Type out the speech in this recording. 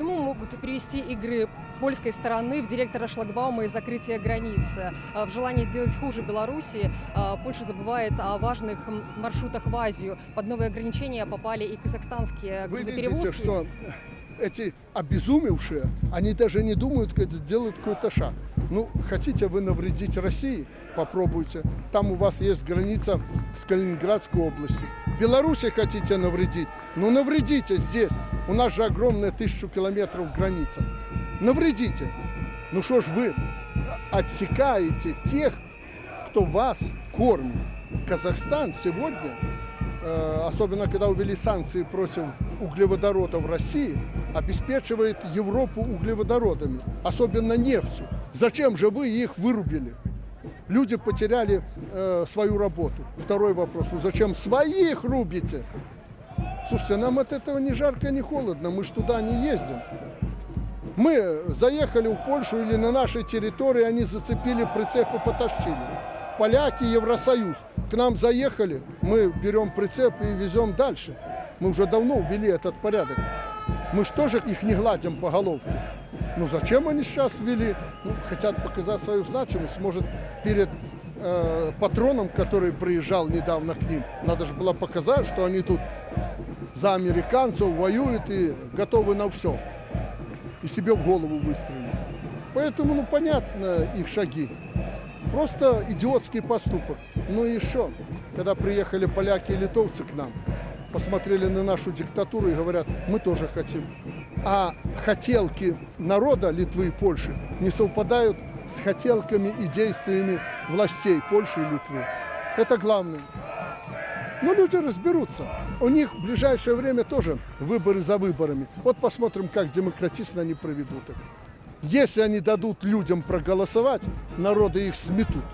чему могут привести игры польской стороны в директора шлагбаума и закрытие границы? Э, В желании сделать хуже Беларуси э, Польша забывает о важных маршрутах в Азию. Под новые ограничения попали и казахстанские Вы видите, грузоперевозки. что эти обезумевшие, они даже не думают, как сделать какой-то шаг. Ну, хотите вы навредить России? Попробуйте. Там у вас есть граница с Калининградской областью. Беларуси хотите навредить? Ну, навредите здесь. У нас же огромная тысячу километров граница. Навредите. Ну что ж вы отсекаете тех, кто вас кормит. Казахстан сегодня, особенно когда увели санкции против углеводородов России, обеспечивает Европу углеводородами, особенно нефтью. Зачем же вы их вырубили? Люди потеряли э, свою работу. Второй вопрос, ну зачем своих рубите? Слушайте, нам от этого ни жарко, ни холодно, мы ж туда не ездим. Мы заехали в Польшу или на нашей территории, они зацепили прицеп и потащили. Поляки, Евросоюз. К нам заехали, мы берем прицеп и везем дальше. Мы уже давно ввели этот порядок. Мы же тоже их не гладим по головке. Ну зачем они сейчас ввели? Ну, хотят показать свою значимость. Может, перед э, патроном, который приезжал недавно к ним, надо же было показать, что они тут за американцев воюют и готовы на все. И себе в голову выстрелить. Поэтому, ну, понятно их шаги. Просто идиотский поступок. Ну и еще, когда приехали поляки и литовцы к нам, посмотрели на нашу диктатуру и говорят, мы тоже хотим. А хотелки народа Литвы и Польши не совпадают с хотелками и действиями властей Польши и Литвы. Это главное. Но люди разберутся. У них в ближайшее время тоже выборы за выборами. Вот посмотрим, как демократично они проведут их. Если они дадут людям проголосовать, народы их сметут.